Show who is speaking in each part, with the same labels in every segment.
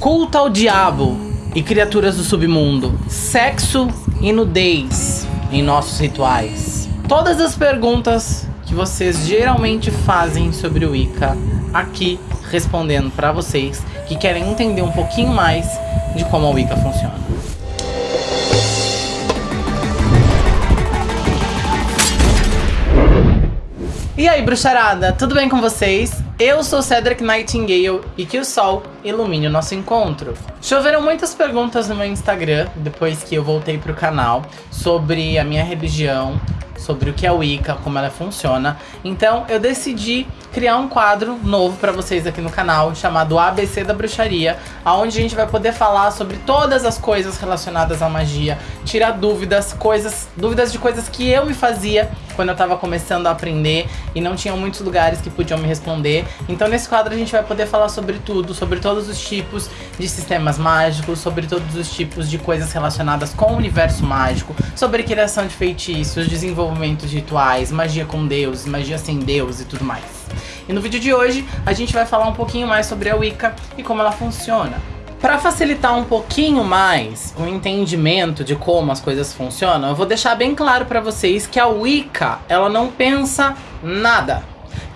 Speaker 1: Culto ao diabo e criaturas do submundo. Sexo e nudez em nossos rituais. Todas as perguntas que vocês geralmente fazem sobre o Wicca aqui respondendo para vocês que querem entender um pouquinho mais de como a Wicca funciona. E aí, bruxarada, tudo bem com vocês? Eu sou Cedric Nightingale e que o sol ilumine o nosso encontro. Choveram muitas perguntas no meu Instagram, depois que eu voltei pro canal, sobre a minha religião, sobre o que é Wicca, como ela funciona. Então eu decidi criar um quadro novo para vocês aqui no canal, chamado ABC da Bruxaria, onde a gente vai poder falar sobre todas as coisas relacionadas à magia, tirar dúvidas, coisas, dúvidas de coisas que eu me fazia quando eu tava começando a aprender e não tinham muitos lugares que podiam me responder. Então nesse quadro a gente vai poder falar sobre tudo, sobre todos os tipos de sistemas mágicos, sobre todos os tipos de coisas relacionadas com o universo mágico, sobre criação de feitiços, desenvolvimento de rituais, magia com deuses, magia sem deus e tudo mais. E no vídeo de hoje a gente vai falar um pouquinho mais sobre a Wicca e como ela funciona. Para facilitar um pouquinho mais o entendimento de como as coisas funcionam, eu vou deixar bem claro para vocês que a Wicca, ela não pensa nada.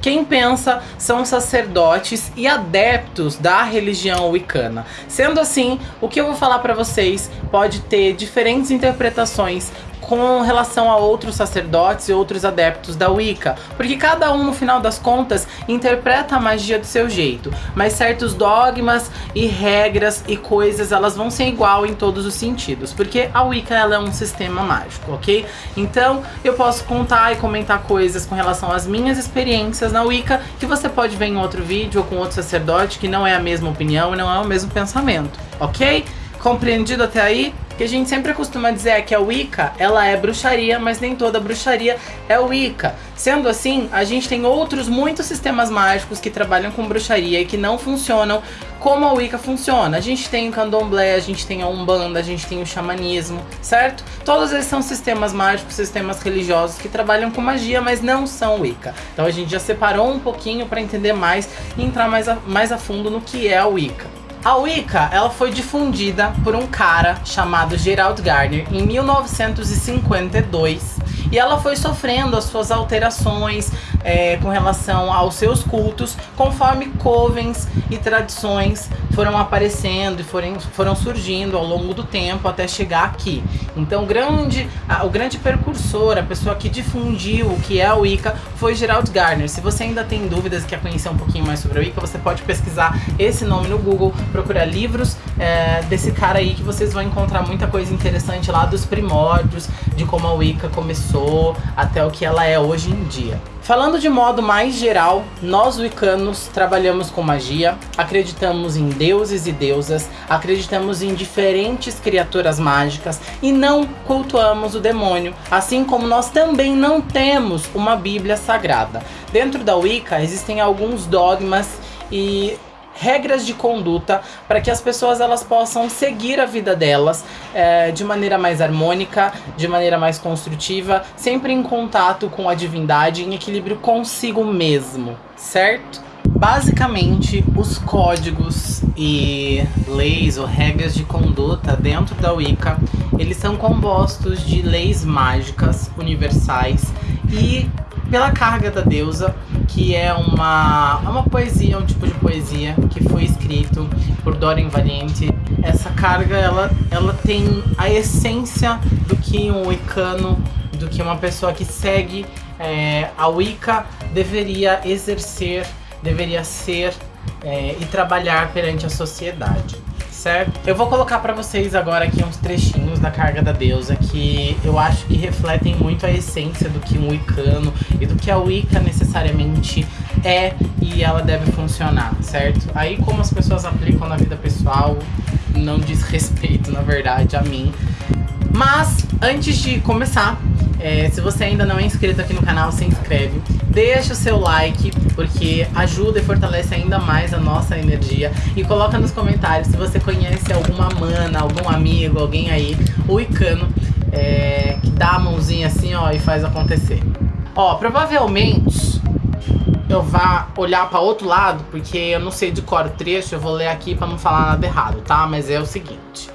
Speaker 1: Quem pensa são sacerdotes e adeptos da religião wicana. Sendo assim, o que eu vou falar para vocês pode ter diferentes interpretações com relação a outros sacerdotes e outros adeptos da Wicca, porque cada um, no final das contas, interpreta a magia do seu jeito, mas certos dogmas e regras e coisas, elas vão ser igual em todos os sentidos, porque a Wicca ela é um sistema mágico, ok? Então, eu posso contar e comentar coisas com relação às minhas experiências na Wicca, que você pode ver em outro vídeo ou com outro sacerdote, que não é a mesma opinião e não é o mesmo pensamento, ok? Compreendido até aí? Que a gente sempre costuma dizer é que a Wicca, ela é bruxaria, mas nem toda bruxaria é Wicca. Sendo assim, a gente tem outros muitos sistemas mágicos que trabalham com bruxaria e que não funcionam como a Wicca funciona. A gente tem o candomblé, a gente tem a umbanda, a gente tem o xamanismo, certo? Todos eles são sistemas mágicos, sistemas religiosos que trabalham com magia, mas não são Wicca. Então a gente já separou um pouquinho para entender mais e entrar mais a, mais a fundo no que é a Wicca. A Wicca, ela foi difundida por um cara chamado Gerald Gardner em 1952 e ela foi sofrendo as suas alterações é, com relação aos seus cultos conforme covens e tradições foram aparecendo e foram, foram surgindo ao longo do tempo até chegar aqui. Então grande, a, o grande precursor, a pessoa que difundiu o que é a Wicca foi Gerald Gardner. Se você ainda tem dúvidas e quer conhecer um pouquinho mais sobre a Wicca, você pode pesquisar esse nome no Google, procurar livros é, desse cara aí que vocês vão encontrar muita coisa interessante lá dos primórdios, de como a Wicca começou até o que ela é hoje em dia. Falando de modo mais geral, nós wiccanos trabalhamos com magia, acreditamos em deuses e deusas, acreditamos em diferentes criaturas mágicas e não cultuamos o demônio, assim como nós também não temos uma bíblia sagrada. Dentro da Wicca existem alguns dogmas e regras de conduta para que as pessoas elas possam seguir a vida delas é, de maneira mais harmônica, de maneira mais construtiva, sempre em contato com a divindade, em equilíbrio consigo mesmo, certo? Basicamente, os códigos e leis ou regras de conduta dentro da Wicca, eles são compostos de leis mágicas universais e pela carga da deusa, que é uma, uma poesia, um tipo de poesia que foi escrito por Dorian Valiente. Essa carga, ela, ela tem a essência do que um Wiccano, do que uma pessoa que segue é, a Wicca deveria exercer, deveria ser é, e trabalhar perante a sociedade certo? Eu vou colocar pra vocês agora aqui uns trechinhos da carga da deusa que eu acho que refletem muito a essência do que um Wiccano e do que a Wicca necessariamente é e ela deve funcionar, certo? Aí como as pessoas aplicam na vida pessoal não diz respeito, na verdade, a mim. Mas, antes de começar, é, se você ainda não é inscrito aqui no canal, se inscreve. Deixa o seu like, porque ajuda e fortalece ainda mais a nossa energia. E coloca nos comentários se você conhece alguma mana, algum amigo, alguém aí, o Icano, é, que dá a mãozinha assim, ó, e faz acontecer. Ó, provavelmente eu vá olhar para outro lado, porque eu não sei de cor o trecho, eu vou ler aqui para não falar nada errado, tá? Mas é o seguinte: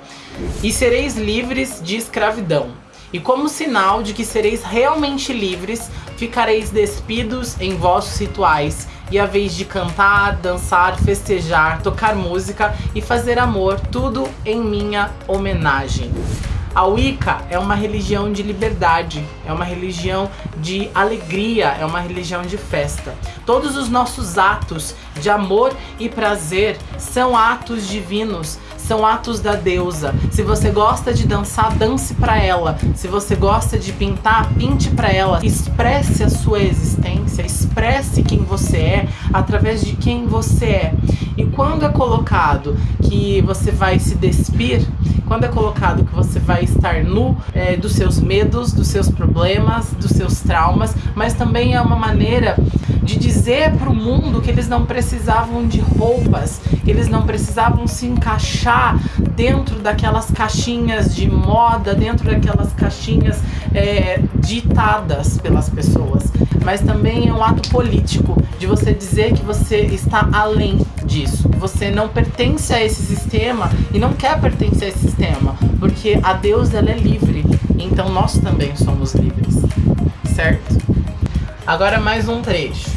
Speaker 1: E sereis livres de escravidão. E como sinal de que sereis realmente livres, ficareis despidos em vossos rituais, e a vez de cantar, dançar, festejar, tocar música e fazer amor, tudo em minha homenagem. A Wicca é uma religião de liberdade, é uma religião de alegria, é uma religião de festa. Todos os nossos atos de amor e prazer são atos divinos, são atos da deusa. Se você gosta de dançar, dance para ela. Se você gosta de pintar, pinte para ela. Expresse a sua existência, expresse quem você é através de quem você é. E quando é colocado que você vai se despir, quando é colocado que você vai estar nu é, dos seus medos, dos seus problemas, dos seus traumas, mas também é uma maneira de dizer para o mundo que eles não precisavam de roupas, eles não precisavam se encaixar dentro daquelas caixinhas de moda, dentro daquelas caixinhas é, ditadas pelas pessoas. Mas também é um ato político de você dizer que você está além disso, você não pertence a esse sistema e não quer pertencer a esse sistema, porque a Deus ela é livre, então nós também somos livres, certo? Agora mais um trecho.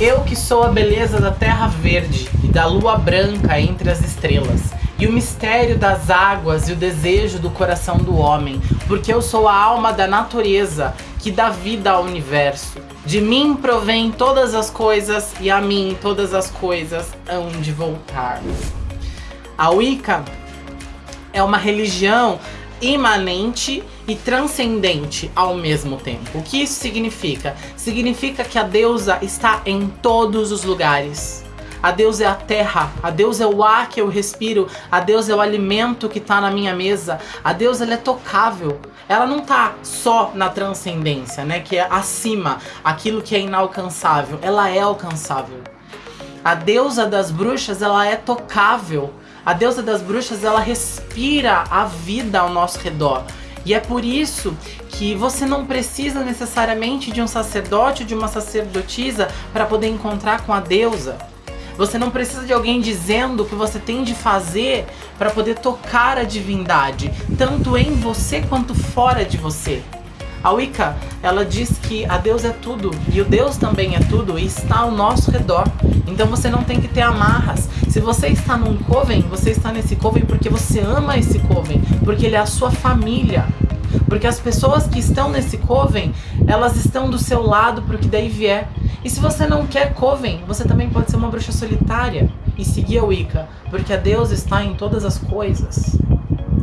Speaker 1: Eu que sou a beleza da terra verde e da lua branca entre as estrelas, e o mistério das águas e o desejo do coração do homem, porque eu sou a alma da natureza que dá vida ao universo. De mim provém todas as coisas e a mim todas as coisas hão de voltar. A Wicca é uma religião imanente e transcendente ao mesmo tempo. O que isso significa? Significa que a deusa está em todos os lugares. A deusa é a terra, a deusa é o ar que eu respiro, a deusa é o alimento que está na minha mesa. A deusa ela é tocável. Ela não está só na transcendência, né, que é acima, aquilo que é inalcançável. Ela é alcançável. A deusa das bruxas, ela é tocável. A deusa das bruxas, ela respira a vida ao nosso redor. E é por isso que você não precisa necessariamente de um sacerdote ou de uma sacerdotisa para poder encontrar com a deusa. Você não precisa de alguém dizendo o que você tem de fazer para poder tocar a divindade, tanto em você quanto fora de você. A Wicca, ela diz que a Deus é tudo e o Deus também é tudo e está ao nosso redor. Então você não tem que ter amarras. Se você está num coven, você está nesse coven porque você ama esse coven, porque ele é a sua família. Porque as pessoas que estão nesse coven, elas estão do seu lado porque daí vier. E se você não quer coven, você também pode ser uma bruxa solitária e seguir a Wicca, porque a Deus está em todas as coisas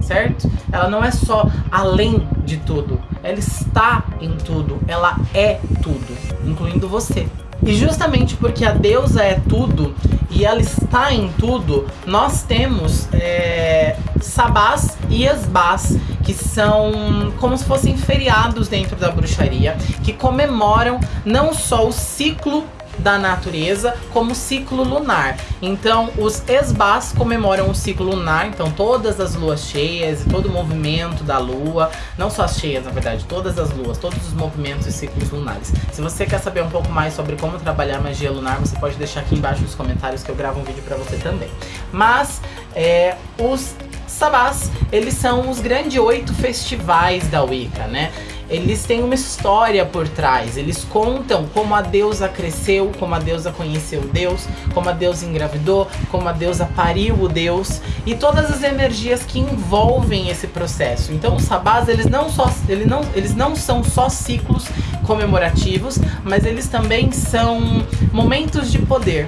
Speaker 1: certo? Ela não é só além de tudo, ela está em tudo, ela é tudo, incluindo você. E justamente porque a deusa é tudo e ela está em tudo, nós temos é, sabás e esbás, que são como se fossem feriados dentro da bruxaria, que comemoram não só o ciclo da natureza como ciclo lunar. Então, os esbás comemoram o ciclo lunar, então todas as luas cheias e todo o movimento da lua, não só as cheias, na verdade, todas as luas, todos os movimentos e ciclos lunares. Se você quer saber um pouco mais sobre como trabalhar magia lunar, você pode deixar aqui embaixo nos comentários que eu gravo um vídeo para você também. Mas, é, os sabás, eles são os grandes oito festivais da Wicca, né? Eles têm uma história por trás. Eles contam como a deusa cresceu, como a deusa conheceu Deus, como a deusa engravidou, como a deusa pariu o Deus e todas as energias que envolvem esse processo. Então os sabás, eles não, só, eles não, eles não são só ciclos comemorativos, mas eles também são momentos de poder.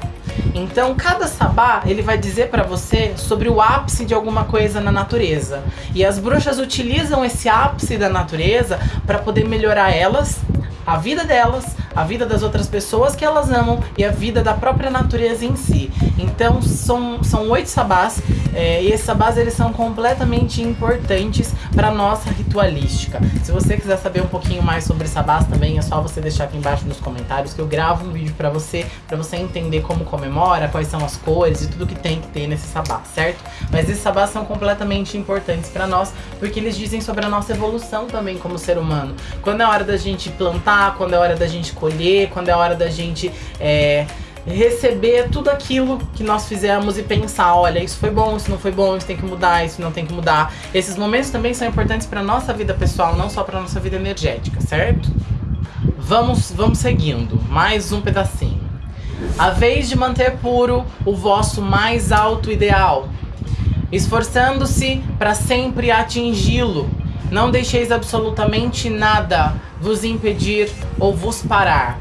Speaker 1: Então, cada sabá, ele vai dizer para você sobre o ápice de alguma coisa na natureza. E as bruxas utilizam esse ápice da natureza para poder melhorar elas, a vida delas, a vida das outras pessoas que elas amam e a vida da própria natureza em si. Então são, são oito sabás é, e esses sabás eles são completamente importantes para nossa ritualística. Se você quiser saber um pouquinho mais sobre sabás também é só você deixar aqui embaixo nos comentários que eu gravo um vídeo para você, para você entender como comemora, quais são as cores e tudo que tem que ter nesse sabá, certo? Mas esses sabás são completamente importantes para nós porque eles dizem sobre a nossa evolução também como ser humano. Quando é hora da gente plantar, quando é hora da gente colher, quando é hora da gente é, receber tudo aquilo que nós fizemos e pensar, olha, isso foi bom, isso não foi bom, isso tem que mudar, isso não tem que mudar. Esses momentos também são importantes para nossa vida pessoal, não só para nossa vida energética, certo? Vamos, vamos seguindo. Mais um pedacinho. A vez de manter puro o vosso mais alto ideal, esforçando-se para sempre atingi-lo. Não deixeis absolutamente nada vos impedir ou vos parar.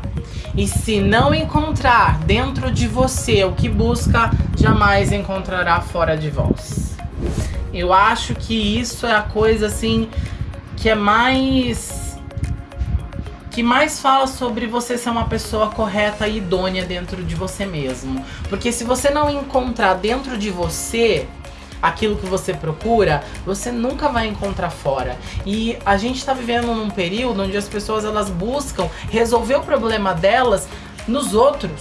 Speaker 1: E se não encontrar dentro de você o que busca, jamais encontrará fora de vós. Eu acho que isso é a coisa assim que é mais que mais fala sobre você ser uma pessoa correta e idônea dentro de você mesmo. Porque se você não encontrar dentro de você aquilo que você procura, você nunca vai encontrar fora. E a gente está vivendo num período onde as pessoas elas buscam resolver o problema delas nos outros,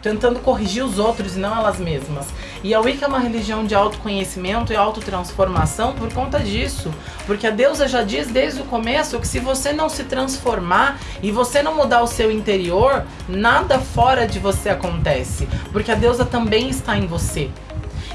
Speaker 1: tentando corrigir os outros e não elas mesmas. E a Wicca é uma religião de autoconhecimento e autotransformação por conta disso. Porque a deusa já diz desde o começo que se você não se transformar e você não mudar o seu interior, nada fora de você acontece. Porque a deusa também está em você.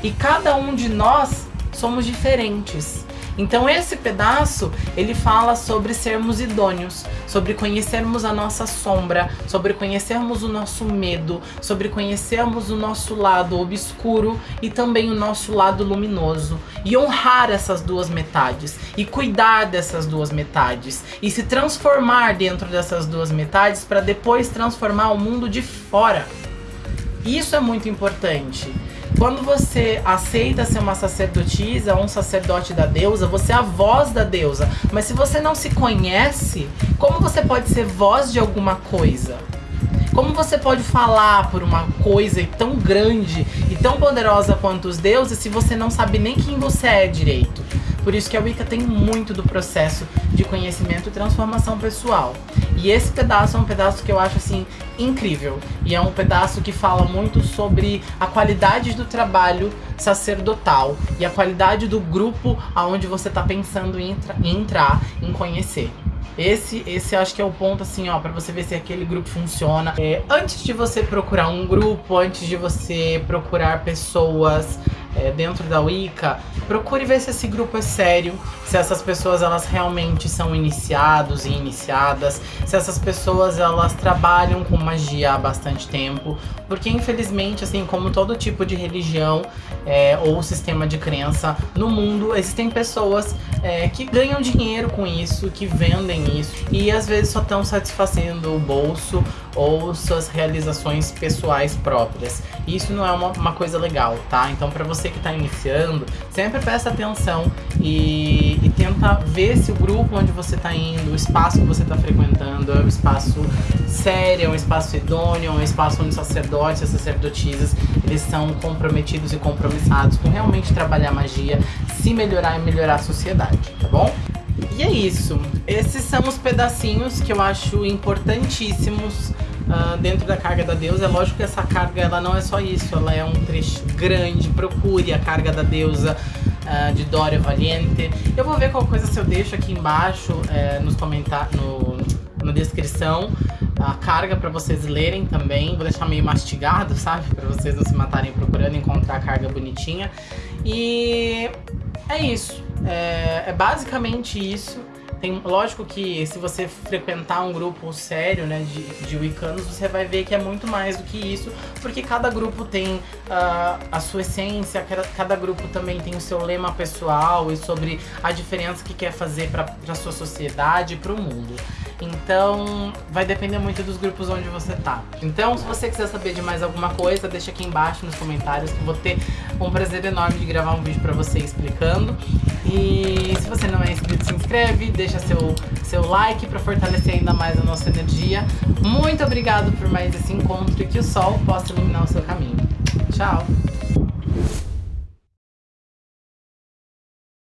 Speaker 1: E cada um de nós somos diferentes. Então esse pedaço, ele fala sobre sermos idôneos, sobre conhecermos a nossa sombra, sobre conhecermos o nosso medo, sobre conhecermos o nosso lado obscuro e também o nosso lado luminoso. E honrar essas duas metades, e cuidar dessas duas metades, e se transformar dentro dessas duas metades para depois transformar o mundo de fora. Isso é muito importante. Quando você aceita ser uma sacerdotisa ou um sacerdote da deusa, você é a voz da deusa. Mas se você não se conhece, como você pode ser voz de alguma coisa? Como você pode falar por uma coisa tão grande e tão poderosa quanto os deuses se você não sabe nem quem você é direito? Por isso que a Wicca tem muito do processo de conhecimento e transformação pessoal. E esse pedaço é um pedaço que eu acho assim incrível. E é um pedaço que fala muito sobre a qualidade do trabalho sacerdotal e a qualidade do grupo aonde você está pensando em, em entrar, em conhecer. Esse, esse acho que é o ponto assim, ó, para você ver se aquele grupo funciona. É, antes de você procurar um grupo, antes de você procurar pessoas é, dentro da Wicca, procure ver se esse grupo é sério, se essas pessoas elas realmente são iniciados e iniciadas, se essas pessoas elas trabalham com magia há bastante tempo, porque infelizmente, assim como todo tipo de religião é, ou sistema de crença no mundo, existem pessoas é, que ganham dinheiro com isso, que vendem isso e às vezes só estão satisfazendo o bolso ou suas realizações pessoais próprias. Isso não é uma, uma coisa legal, tá? Então para você que está iniciando, sempre presta atenção e, e, tenta ver se o grupo onde você está indo, o espaço que você está frequentando é um espaço sério, é um espaço idôneo, é um espaço onde sacerdotes e sacerdotisas eles são comprometidos e compromissados com realmente trabalhar magia, se melhorar e melhorar a sociedade, tá bom? E é isso. Esses são os pedacinhos que eu acho importantíssimos uh, dentro da carga da deusa. É lógico que essa carga ela não é só isso, ela é um trecho grande. Procure a carga da deusa uh, de Dória Valiente. Eu vou ver qual coisa se eu deixo aqui embaixo uh, nos comentários, no, na descrição a carga para vocês lerem também. Vou deixar meio mastigado, sabe? Para vocês não se matarem procurando encontrar a carga bonitinha. E é isso. É, é basicamente isso. Tem, lógico que se você frequentar um grupo sério, né, de, de Wiccanos, você vai ver que é muito mais do que isso, porque cada grupo tem uh, a sua essência, cada, grupo também tem o seu lema pessoal e sobre a diferença que quer fazer para a sua sociedade e para o mundo. Então, vai depender muito dos grupos onde você tá. Então, se você quiser saber de mais alguma coisa, deixa aqui embaixo nos comentários que eu vou ter um prazer enorme de gravar um vídeo pra você explicando. E se você não é inscrito, se inscreve, deixa seu, seu like pra fortalecer ainda mais a nossa energia. Muito obrigado por mais esse encontro e que o sol possa iluminar o seu caminho. Tchau!